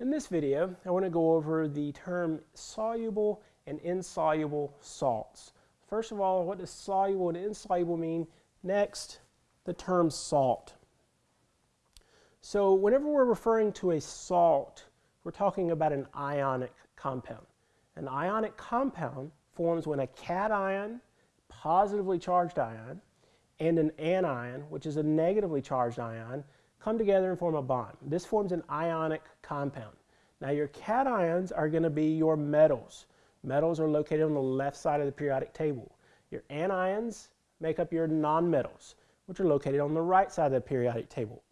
In this video, I want to go over the term soluble and insoluble salts. First of all, what does soluble and insoluble mean? Next, the term salt. So whenever we're referring to a salt, we're talking about an ionic compound. An ionic compound forms when a cation, positively charged ion, and an anion, which is a negatively charged ion, come together and form a bond. This forms an ionic compound. Now your cations are going to be your metals. Metals are located on the left side of the periodic table. Your anions make up your nonmetals, which are located on the right side of the periodic table.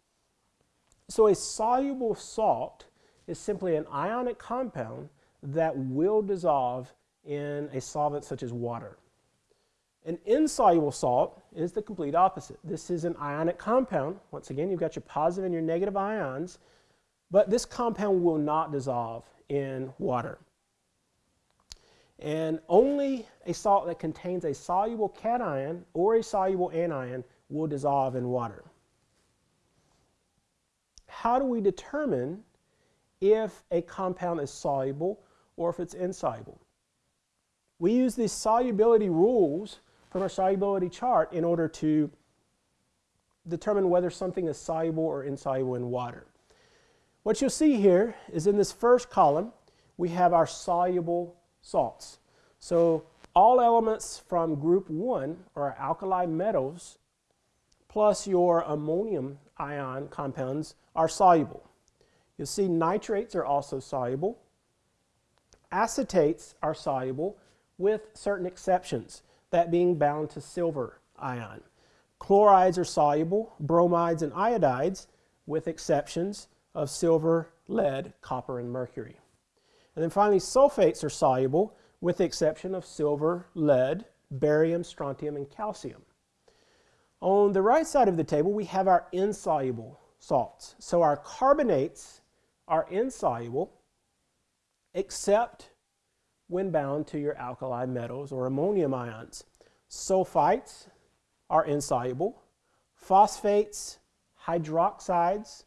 So a soluble salt is simply an ionic compound that will dissolve in a solvent such as water. An insoluble salt is the complete opposite. This is an ionic compound. Once again, you've got your positive and your negative ions, but this compound will not dissolve in water. And only a salt that contains a soluble cation or a soluble anion will dissolve in water. How do we determine if a compound is soluble or if it's insoluble? We use these solubility rules from our solubility chart in order to determine whether something is soluble or insoluble in water. What you'll see here is in this first column, we have our soluble salts. So all elements from group 1 are alkali metals plus your ammonium ion compounds are soluble. You'll see nitrates are also soluble. Acetates are soluble with certain exceptions that being bound to silver ion. Chlorides are soluble, bromides and iodides, with exceptions of silver, lead, copper, and mercury. And then finally, sulfates are soluble, with the exception of silver, lead, barium, strontium, and calcium. On the right side of the table, we have our insoluble salts. So our carbonates are insoluble, except when bound to your alkali metals or ammonium ions. Sulfites are insoluble. Phosphates, hydroxides,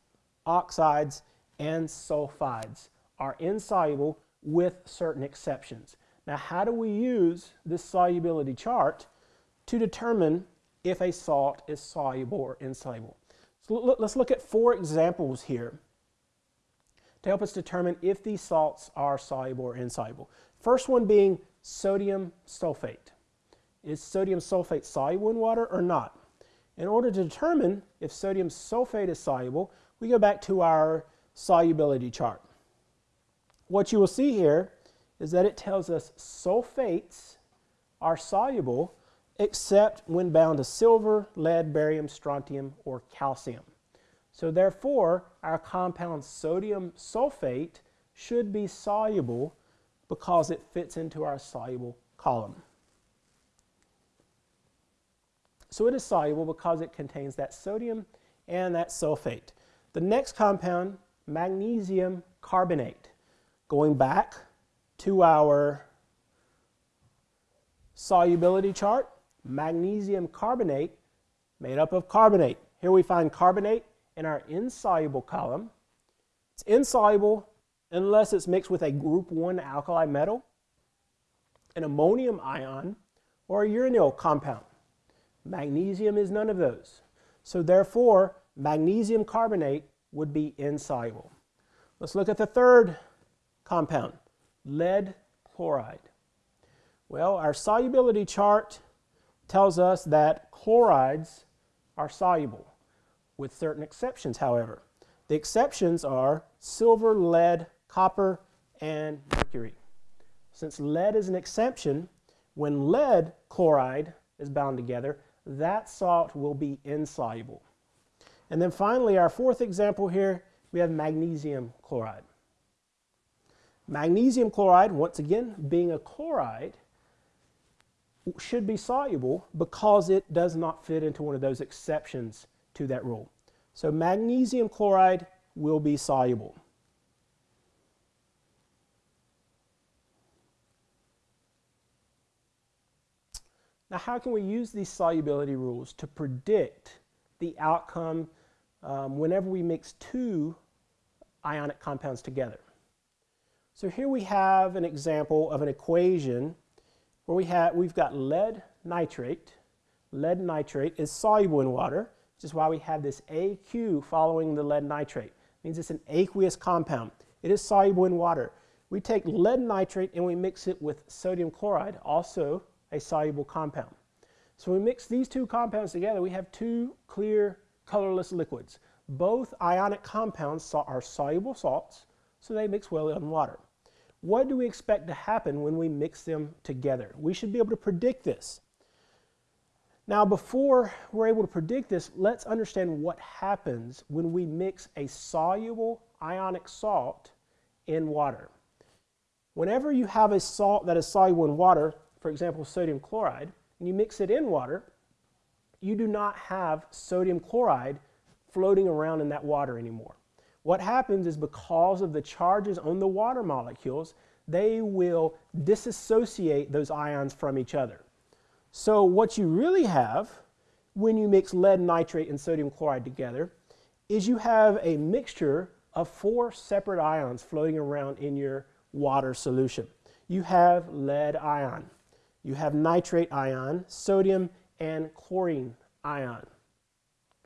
oxides, and sulfides are insoluble with certain exceptions. Now, how do we use this solubility chart to determine if a salt is soluble or insoluble? So let's look at four examples here to help us determine if these salts are soluble or insoluble. First one being sodium sulfate. Is sodium sulfate soluble in water or not? In order to determine if sodium sulfate is soluble, we go back to our solubility chart. What you will see here is that it tells us sulfates are soluble except when bound to silver, lead, barium, strontium, or calcium. So therefore, our compound sodium sulfate should be soluble because it fits into our soluble column. So it is soluble because it contains that sodium and that sulfate. The next compound, magnesium carbonate. Going back to our solubility chart, magnesium carbonate made up of carbonate. Here we find carbonate in our insoluble column. It's insoluble unless it's mixed with a group 1 alkali metal, an ammonium ion, or a uranyl compound. Magnesium is none of those. So therefore, magnesium carbonate would be insoluble. Let's look at the third compound, lead chloride. Well, our solubility chart tells us that chlorides are soluble, with certain exceptions, however. The exceptions are silver, lead, copper, and mercury. Since lead is an exception, when lead chloride is bound together, that salt will be insoluble. And then finally, our fourth example here, we have magnesium chloride. Magnesium chloride, once again, being a chloride, should be soluble because it does not fit into one of those exceptions to that rule. So magnesium chloride will be soluble. Now, how can we use these solubility rules to predict the outcome um, whenever we mix two ionic compounds together? So here we have an example of an equation where we have, we've got lead nitrate. Lead nitrate is soluble in water, which is why we have this AQ following the lead nitrate. It means it's an aqueous compound. It is soluble in water. We take lead nitrate and we mix it with sodium chloride, also a soluble compound. So we mix these two compounds together, we have two clear colorless liquids. Both ionic compounds are soluble salts, so they mix well in water. What do we expect to happen when we mix them together? We should be able to predict this. Now, before we're able to predict this, let's understand what happens when we mix a soluble ionic salt in water. Whenever you have a salt that is soluble in water, for example, sodium chloride, and you mix it in water, you do not have sodium chloride floating around in that water anymore. What happens is because of the charges on the water molecules, they will disassociate those ions from each other. So what you really have when you mix lead nitrate and sodium chloride together is you have a mixture of four separate ions floating around in your water solution. You have lead ion, you have nitrate ion, sodium, and chlorine ion.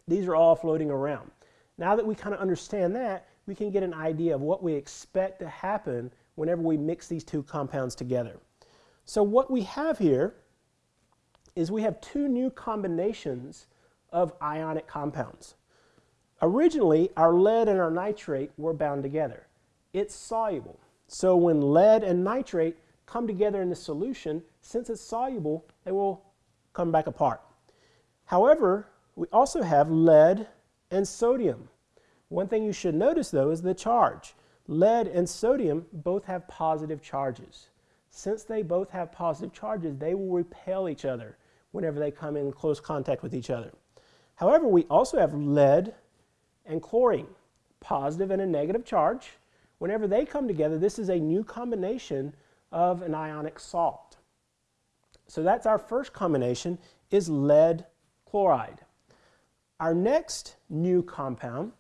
These are all floating around. Now that we kind of understand that, we can get an idea of what we expect to happen whenever we mix these two compounds together. So what we have here is we have two new combinations of ionic compounds. Originally, our lead and our nitrate were bound together. It's soluble. So when lead and nitrate come together in the solution, since it's soluble, they will come back apart. However, we also have lead and sodium. One thing you should notice though is the charge. Lead and sodium both have positive charges. Since they both have positive charges, they will repel each other whenever they come in close contact with each other. However, we also have lead and chlorine, positive and a negative charge. Whenever they come together, this is a new combination of an ionic salt. So that's our first combination is lead chloride. Our next new compound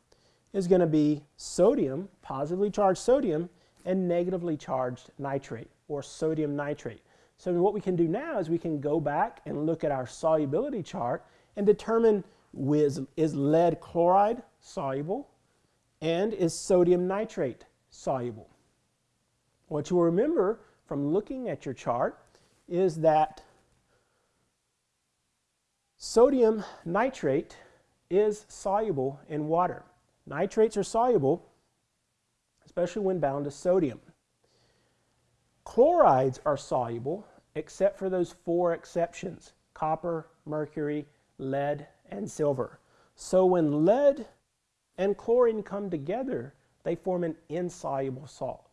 is going to be sodium, positively charged sodium, and negatively charged nitrate, or sodium nitrate. So what we can do now is we can go back and look at our solubility chart and determine is, is lead chloride soluble and is sodium nitrate soluble. What you will remember from looking at your chart is that sodium nitrate is soluble in water. Nitrates are soluble, especially when bound to sodium. Chlorides are soluble, except for those four exceptions, copper, mercury, lead, and silver. So when lead and chlorine come together, they form an insoluble salt.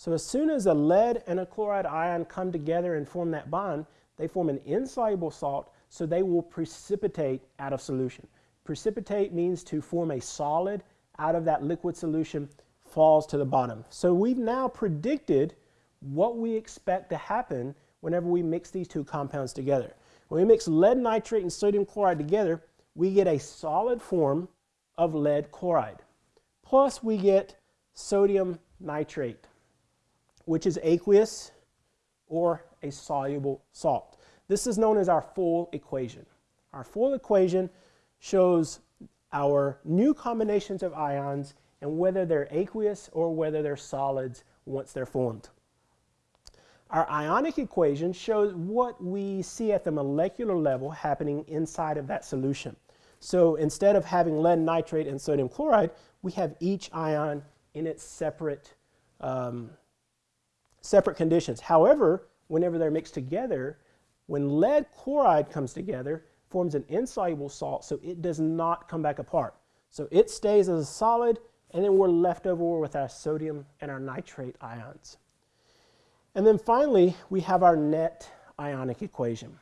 So as soon as a lead and a chloride ion come together and form that bond, they form an insoluble salt, so they will precipitate out of solution. Precipitate means to form a solid out of that liquid solution falls to the bottom. So we've now predicted what we expect to happen whenever we mix these two compounds together. When we mix lead nitrate and sodium chloride together, we get a solid form of lead chloride. Plus we get sodium nitrate, which is aqueous or a soluble salt. This is known as our full equation. Our full equation shows our new combinations of ions and whether they're aqueous or whether they're solids once they're formed. Our ionic equation shows what we see at the molecular level happening inside of that solution. So instead of having lead nitrate and sodium chloride, we have each ion in its separate, um, separate conditions. However, whenever they're mixed together, when lead chloride comes together, forms an insoluble salt, so it does not come back apart. So it stays as a solid, and then we're left over with our sodium and our nitrate ions. And then finally, we have our net ionic equation.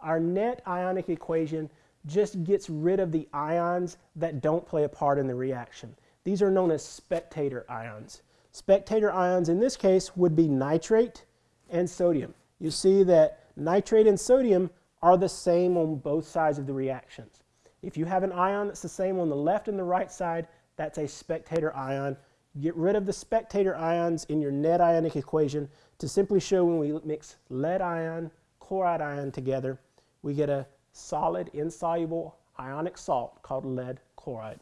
Our net ionic equation just gets rid of the ions that don't play a part in the reaction. These are known as spectator ions. Spectator ions in this case would be nitrate and sodium. You see that nitrate and sodium are the same on both sides of the reactions. If you have an ion that's the same on the left and the right side, that's a spectator ion. get rid of the spectator ions in your net ionic equation to simply show when we mix lead ion, chloride ion together, we get a solid insoluble ionic salt called lead chloride.